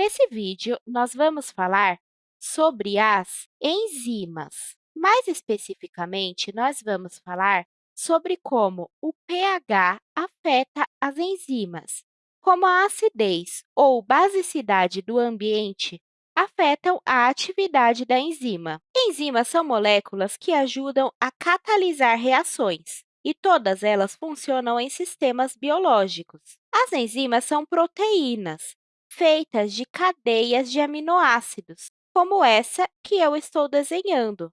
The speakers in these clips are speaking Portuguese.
Nesse vídeo, nós vamos falar sobre as enzimas. Mais especificamente, nós vamos falar sobre como o pH afeta as enzimas, como a acidez ou basicidade do ambiente afetam a atividade da enzima. Enzimas são moléculas que ajudam a catalisar reações, e todas elas funcionam em sistemas biológicos. As enzimas são proteínas, feitas de cadeias de aminoácidos, como essa que eu estou desenhando.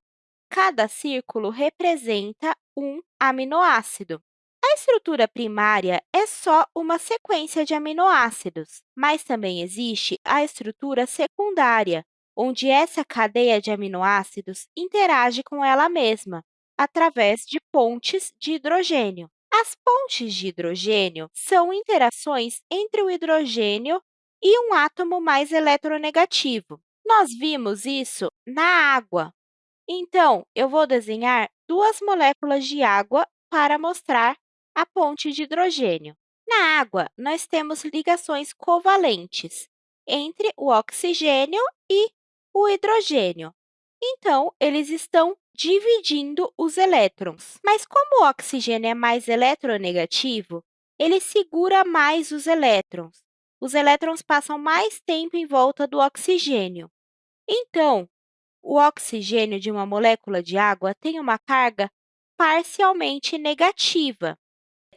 Cada círculo representa um aminoácido. A estrutura primária é só uma sequência de aminoácidos, mas também existe a estrutura secundária, onde essa cadeia de aminoácidos interage com ela mesma, através de pontes de hidrogênio. As pontes de hidrogênio são interações entre o hidrogênio e um átomo mais eletronegativo. Nós vimos isso na água. Então, eu vou desenhar duas moléculas de água para mostrar a ponte de hidrogênio. Na água, nós temos ligações covalentes entre o oxigênio e o hidrogênio. Então, eles estão dividindo os elétrons. Mas como o oxigênio é mais eletronegativo, ele segura mais os elétrons. Os elétrons passam mais tempo em volta do oxigênio. Então, o oxigênio de uma molécula de água tem uma carga parcialmente negativa,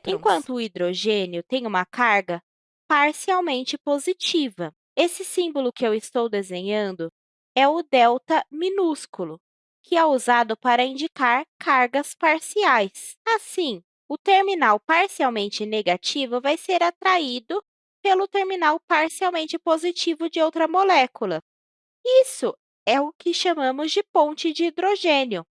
enquanto o hidrogênio tem uma carga parcialmente positiva. Esse símbolo que eu estou desenhando é o delta minúsculo, que é usado para indicar cargas parciais. Assim, o terminal parcialmente negativo vai ser atraído pelo terminal parcialmente positivo de outra molécula. Isso é o que chamamos de ponte de hidrogênio.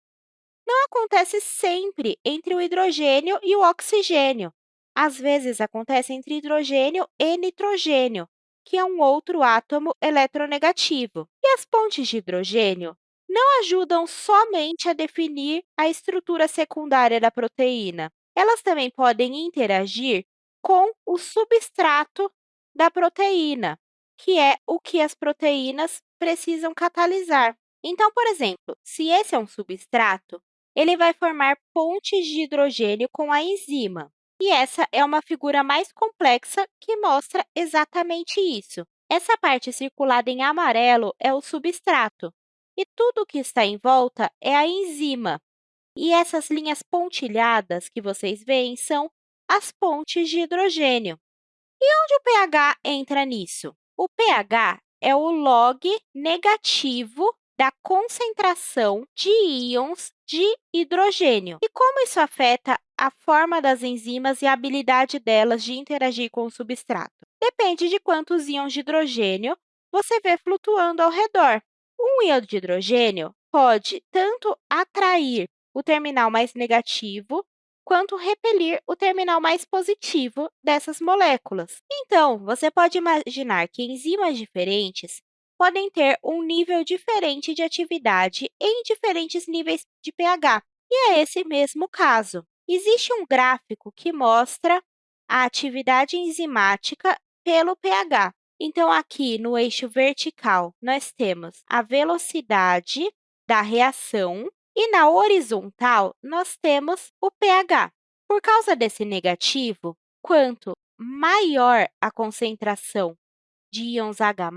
Não acontece sempre entre o hidrogênio e o oxigênio. Às vezes, acontece entre hidrogênio e nitrogênio, que é um outro átomo eletronegativo. E as pontes de hidrogênio não ajudam somente a definir a estrutura secundária da proteína. Elas também podem interagir com o substrato da proteína, que é o que as proteínas precisam catalisar. Então, por exemplo, se esse é um substrato, ele vai formar pontes de hidrogênio com a enzima. E essa é uma figura mais complexa que mostra exatamente isso. Essa parte circulada em amarelo é o substrato, e tudo o que está em volta é a enzima. E essas linhas pontilhadas que vocês veem são as pontes de hidrogênio. E onde o pH entra nisso? O pH é o log negativo da concentração de íons de hidrogênio. E como isso afeta a forma das enzimas e a habilidade delas de interagir com o substrato? Depende de quantos íons de hidrogênio você vê flutuando ao redor. Um íon de hidrogênio pode tanto atrair o terminal mais negativo quanto repelir o terminal mais positivo dessas moléculas. Então, você pode imaginar que enzimas diferentes podem ter um nível diferente de atividade em diferentes níveis de pH, e é esse mesmo caso. Existe um gráfico que mostra a atividade enzimática pelo pH. Então, aqui no eixo vertical, nós temos a velocidade da reação e na horizontal, nós temos o pH. Por causa desse negativo, quanto maior a concentração de íons H+,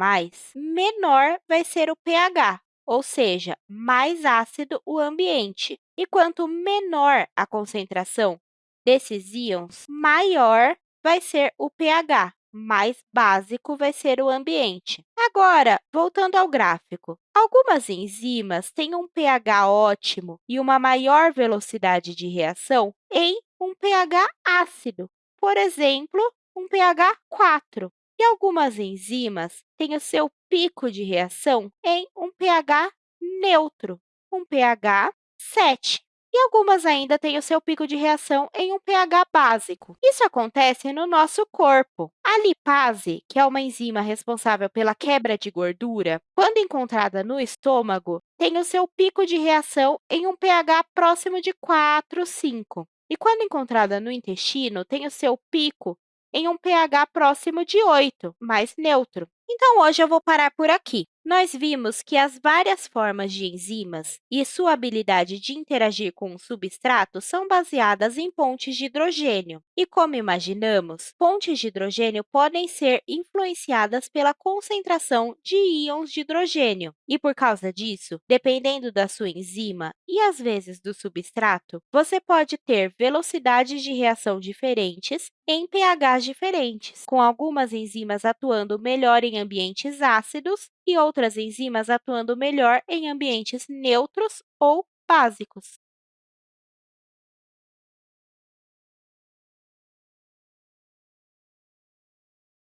menor vai ser o pH, ou seja, mais ácido o ambiente. E quanto menor a concentração desses íons, maior vai ser o pH, mais básico vai ser o ambiente. Agora, voltando ao gráfico, algumas enzimas têm um pH ótimo e uma maior velocidade de reação em um pH ácido, por exemplo, um pH 4. E algumas enzimas têm o seu pico de reação em um pH neutro, um pH 7 e algumas ainda têm o seu pico de reação em um pH básico. Isso acontece no nosso corpo. A lipase, que é uma enzima responsável pela quebra de gordura, quando encontrada no estômago, tem o seu pico de reação em um pH próximo de 4, 5. E quando encontrada no intestino, tem o seu pico em um pH próximo de 8, mais neutro. Então, hoje eu vou parar por aqui. Nós vimos que as várias formas de enzimas e sua habilidade de interagir com o substrato são baseadas em pontes de hidrogênio. E, como imaginamos, pontes de hidrogênio podem ser influenciadas pela concentração de íons de hidrogênio. E, por causa disso, dependendo da sua enzima e, às vezes, do substrato, você pode ter velocidades de reação diferentes em pHs diferentes, com algumas enzimas atuando melhor em ambientes ácidos e outras enzimas atuando melhor em ambientes neutros ou básicos.